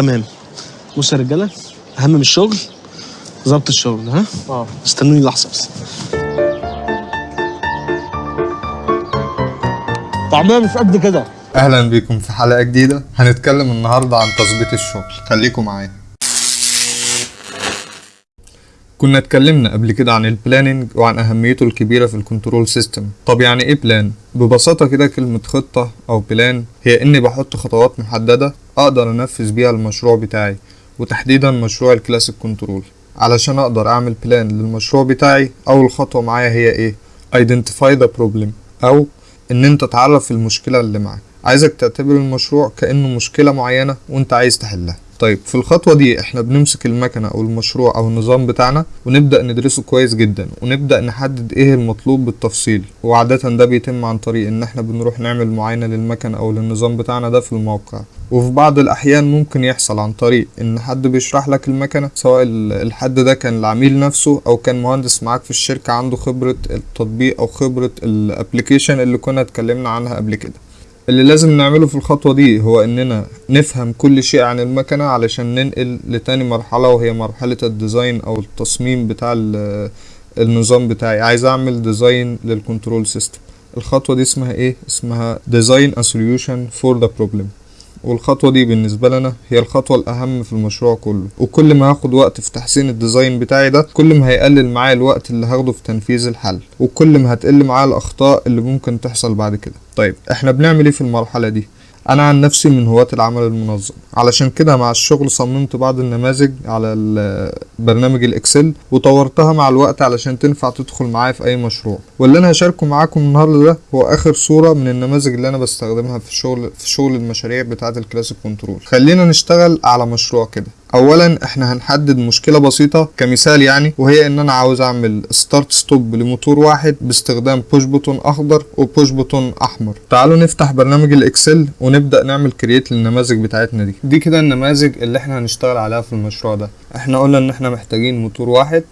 تمام. بصوا يا رجالة اهم من الشغل ظبط الشغل ها؟ آه. استنوني لحظة بس. طعمها مش قد كده. أهلا بيكم في حلقة جديدة. هنتكلم النهارده عن تظبيط الشغل. خليكم معايا. كنا اتكلمنا قبل كده عن ال planning وعن أهميته الكبيرة في ال control system طب يعني إيه plan ببساطة كده كلمة خطة أو plan هي إني بحط خطوات محددة أقدر أنفذ بيها المشروع بتاعي وتحديدا مشروع ال classic control. علشان أقدر أعمل plan للمشروع بتاعي أول خطوة معايا هي إيه؟ Identify the problem أو إن أنت تعرف المشكلة اللي معاك. عايزك تعتبر المشروع كأنه مشكلة معينة وأنت عايز تحلها. طيب في الخطوة دي إحنا بنمسك المكنة أو المشروع أو النظام بتاعنا ونبدأ ندرسه كويس جدا ونبدأ نحدد إيه المطلوب بالتفصيل. وعادة ده بيتم عن طريق إن إحنا بنروح نعمل معاينة للمكنة أو للنظام بتاعنا ده في الموقع. وفي بعض الأحيان ممكن يحصل عن طريق إن حد بيشرح لك المكنة سواء ال- الحد ده كان العميل نفسه أو كان مهندس معاك في الشركة عنده خبرة التطبيق أو خبرة ال application اللي كنا اتكلمنا عنها قبل كده. اللي لازم نعمله في الخطوة دي هو إننا نفهم كل شيء عن المكنة علشان ننقل لتاني مرحلة وهي مرحلة ال design أو التصميم بتاع ال- النظام بتاعي. عايز أعمل design لل control system الخطوة دي اسمها إيه؟ اسمها Design a Solution for the Problem. والخطوة دي بالنسبة لنا هي الخطوة الأهم في المشروع كله. وكل ما هاخد وقت في تحسين ال design بتاعي ده كل ما هيقلل معايا الوقت اللي هاخده في تنفيذ الحل. وكل ما هتقل معايا الأخطاء اللي ممكن تحصل بعد كده. طيب إحنا بنعمل إيه في المرحلة دي؟ أنا عن نفسي من هواة العمل المنظم. علشان كده مع الشغل صممت بعض النماذج على برنامج ال Excel وطورتها مع الوقت علشان تنفع تدخل معايا في أي مشروع. واللي أنا هشاركه معاكم النهارده ده هو آخر صورة من النماذج اللي أنا بستخدمها في شغل في شغل المشاريع بتاعة ال classic control. خلينا نشتغل على مشروع كده. اولا إحنا هنحدد مشكلة بسيطة كمثال يعني وهي إن أنا عاوز أعمل start stop لموتور واحد باستخدام push button أخضر و push button أحمر. تعالوا نفتح برنامج ال Excel ونبدأ نعمل create للنماذج بتاعتنا دي. دي كده النماذج اللي إحنا هنشتغل عليها في المشروع ده. إحنا قلنا إن إحنا محتاجين موتور واحد.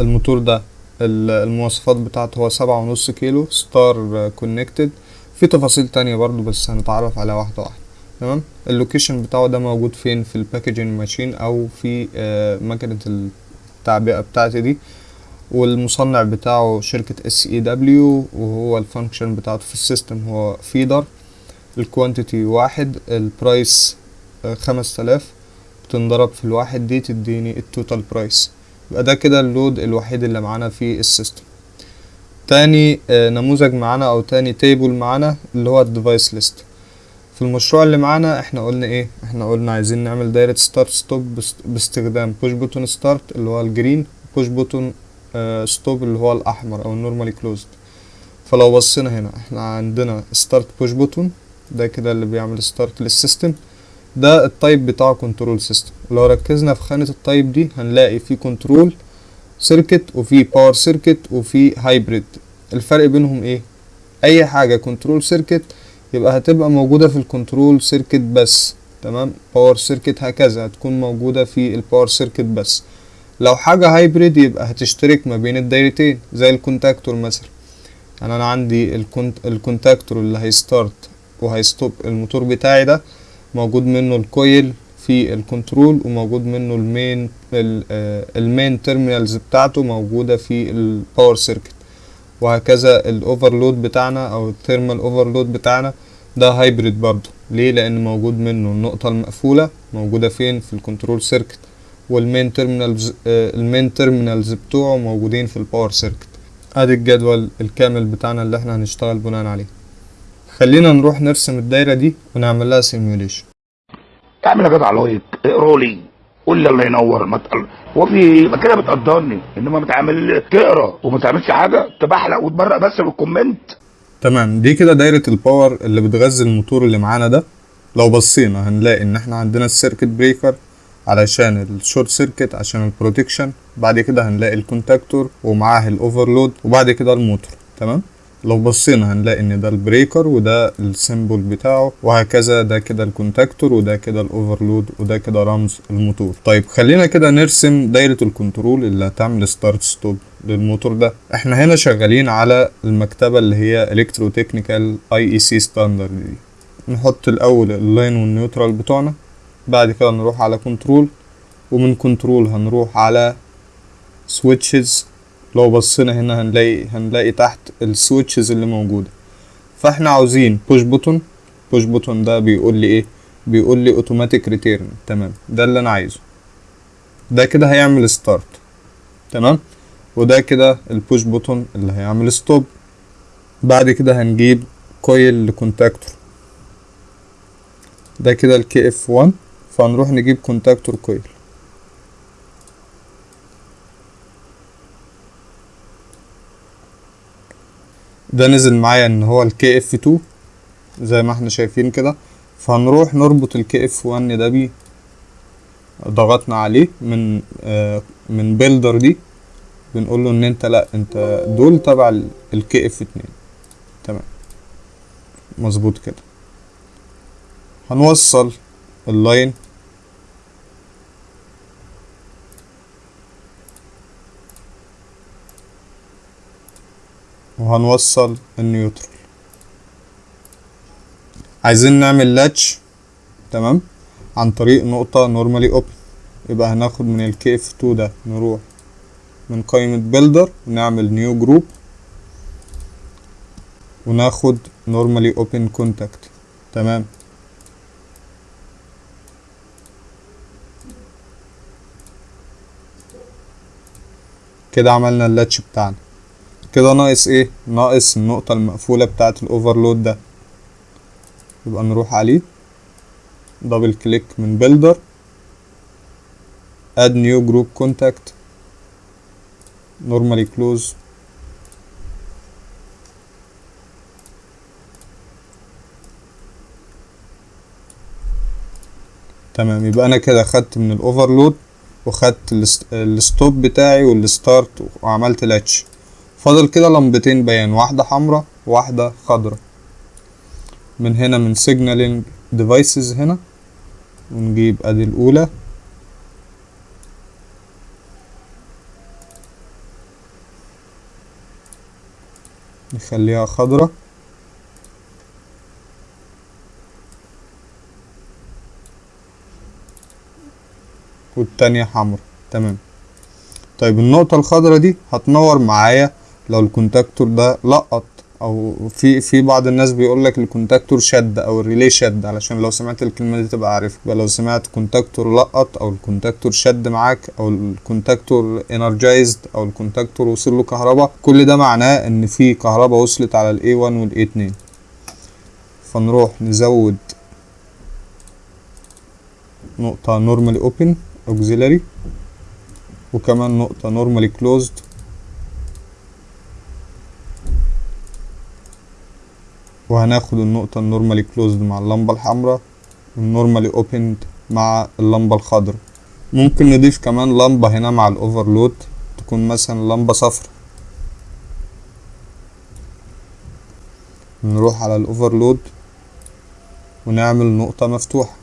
الموتور ده ال- المواصفات بتاعته هو سبعة ونص كيلو star connected في تفاصيل تانية برضو بس هنتعرف عليها واحدة واحدة. تمام؟ ال location بتاعه ده موجود فين؟ في ال packaging machine أو في آه، مكنة التعبئة بتاعتي دي. والمصنع بتاعه شركة SEW وهو ال function بتاعته في ال system هو feeder. ال quantity واحد ال price خمس تلاف. بتنضرب في الواحد دي تديني ال total price يبقى ده كده ال load الوحيد اللي معانا في ال system. تاني آه، نموذج معانا أو تاني table معانا اللي هو ال device list في المشروع اللي معانا إحنا قلنا إيه؟ إحنا قلنا عايزين نعمل دايرة start stop باستخدام push button start اللي هو ال green push button stop اللي هو الأحمر أو ال normally closed فلو بصينا هنا إحنا عندنا start push button ده كده اللي بيعمل start لل system ده ال type بتاع control system لو ركزنا في خانة ال type دي هنلاقي في control circuit وفي power circuit وفي hybrid الفرق بينهم إيه؟ أي حاجة control circuit يبقى هتبقى موجودة في ال control circuit بس تمام؟ power circuit هكذا هتكون موجودة في ال power circuit بس. لو حاجة hybrid يبقى هتشترك ما بين الدايرتين زي ال contactor مثلا. يعني أنا عندي ال cont ال contactor اللي هي start وهي stop الموتور بتاعي ده موجود منه ال coil في ال control وموجود منه ال main ال- ال main terminals بتاعته موجودة في ال power circuit وهكذا ال overload بتاعنا أو ال thermal overload بتاعنا ده hybrid برضه. ليه؟ لأن موجود منه النقطة المقفولة موجودة فين؟ في ال control circuit وال main terminals ال main terminals بتوعه موجودين في ال power circuit آدي الجدول الكامل بتاعنا اللي إحنا هنشتغل بناء عليه. خلينا نروح نرسم الدايرة دي ونعمل لها simulation اعمل يا جدع like اقرأ لي. قول لي الله ينور. ما تقل... هو في ما كده بتقدرني. إنما بتعمل تقرا وما تعملش حاجة تبحلق وتبرق بس بال comment. تمام. دي كده دايرة ال power اللي بتغذي الموتور اللي معانا ده. لو بصينا هنلاقي إن إحنا عندنا ال circuit breaker علشان ال short circuit عشان ال protection بعد كده هنلاقي ال contactor ومعاه ال overload وبعد كده الموتور. تمام؟ لو بصينا هنلاقي إن ده ال breaker وده ال symbol بتاعه وهكذا ده كده ال contactor وده كده ال overload وده كده رمز الموتور. طيب خلينا كده نرسم دايرة ال control اللي هتعمل start stop للموتور ده. إحنا هنا شغالين على المكتبة اللي هي electrotechnical IEC standard دي. نحط الأول ال line وال neutral بتوعنا بعد كده نروح على control ومن control هنروح على switches لو بصينا هنا هنلاقي هنلاقي تحت ال switches اللي موجودة. فاحنا عاوزين push button push button ده بيقول لي إيه؟ بيقول لي automatic return تمام. ده اللي أنا عايزه. ده كده هيعمل start تمام؟ وده كده ال push button اللي هيعمل stop بعد كده هنجيب coil ل contactor ده كده ال KF 1 فهنروح نجيب contactor coil ده نزل معايا إن هو ال KF 2 زي ما إحنا شايفين كده. فهنروح نربط ال KF 1 ده بيه ضغطنا عليه من آه من builder دي. بنقول له إن أنت لأ أنت دول تبع ال KF 2 تمام. مظبوط كده. هنوصل ال line وهنوصل ال neutral عايزين نعمل latch تمام؟ عن طريق نقطة normally open يبقى هناخد من ال KF 2 ده نروح من قائمة builder ونعمل new group وناخد normally open contact تمام؟ كده عملنا ال latch بتاعنا. كده ناقص إيه؟ ناقص النقطة المقفولة بتاعة ال overload ده. يبقى نروح عليه. double click من builder add new group contact. normally closed. تمام يبقى أنا كده خدت من ال overload وخدت ال stop بتاعي وال start وعملت latch فاضل كده لمبتين بيان واحدة حمراء واحدة خضراء من هنا من signaling devices هنا. ونجيب أدي الأولى. نخليها خضراء والتانية حمراء تمام. طيب النقطة الخضراء دي هتنور معايا لو ال contactor ده لقط أو في في بعض الناس بيقول لك ال contactor شد أو ال relay شد علشان لو سمعت الكلمة دي تبقى عارف يبقى لو سمعت contactor لقط أو ال contactor شد معاك أو ال contactor energized أو ال contactor وصل له كهرباء كل ده معناه إن في كهرباء وصلت على ال A 1 وال A 2 فنروح نزود نقطة normally open auxiliary وكمان نقطة normally closed وهناخد النقطة ال normally closed مع اللمبة الحمراء وال normally opened مع اللمبة الخضراء. ممكن نضيف كمان لمبة هنا مع ال overload تكون مثلا لمبة صفرا نروح على ال overload ونعمل نقطة مفتوحة.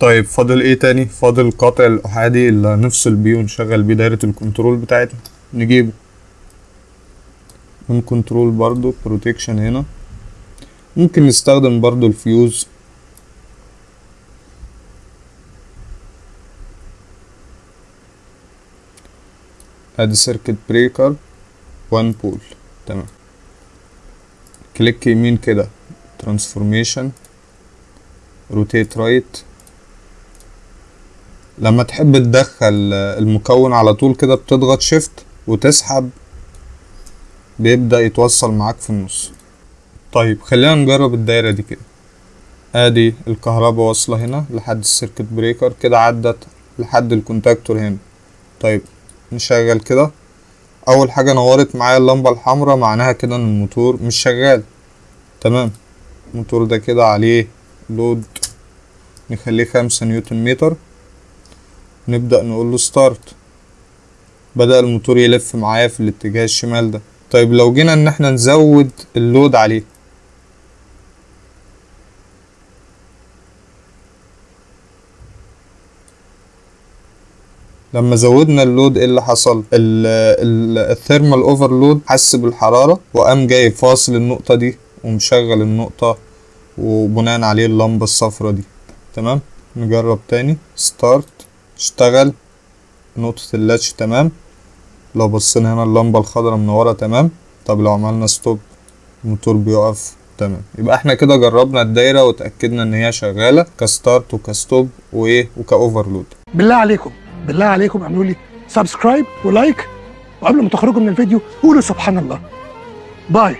طيب فاضل إيه تاني؟ فاضل القاطع الاحادي اللي هنفصل بيه ونشغل بيه دايرة ال control بتاعتنا نجيبه. من control برضو protection هنا. ممكن نستخدم برضو الفيوز. ادي circuit breaker one pole تمام. click يمين كده transformation rotate right لما تحب تدخل المكون على طول كده بتضغط shift وتسحب بيبدأ يتوصل معاك في النص. طيب خلينا نجرب الدايرة دي كده. آدي الكهرباء واصلة هنا لحد ال circuit breaker كده عدت لحد ال contactor هنا. طيب نشغل كده. أول حاجة نورت معايا اللمبة الحمراء معناها كده إن الموتور مش شغال. تمام. الموتور ده كده عليه load نخليه خمسة نيوتن متر. نبدأ نقول له start بدأ الموتور يلف معايا في الاتجاه الشمال ده. طيب لو جينا إن إحنا نزود ال load عليه. لما زودنا ال load إيه اللي حصل؟ ال thermal overload حس بالحرارة وقام جاي فاصل النقطة دي ومشغل النقطة وبناء عليه اللمبة الصفرا دي. تمام؟ نجرب تاني. start اشتغل نقطة ال latch تمام. لو بصينا هنا اللمبة الخضراء منوره تمام. طب لو عملنا stop الموتور بيقف تمام. يبقى إحنا كده جربنا الدايرة وتأكدنا إن هي شغالة ك start وك stop وإيه وك overload. بالله عليكم. بالله عليكم اعملوا لي subscribe و like. وقبل ما تخرجوا من الفيديو قولوا سبحان الله. باي.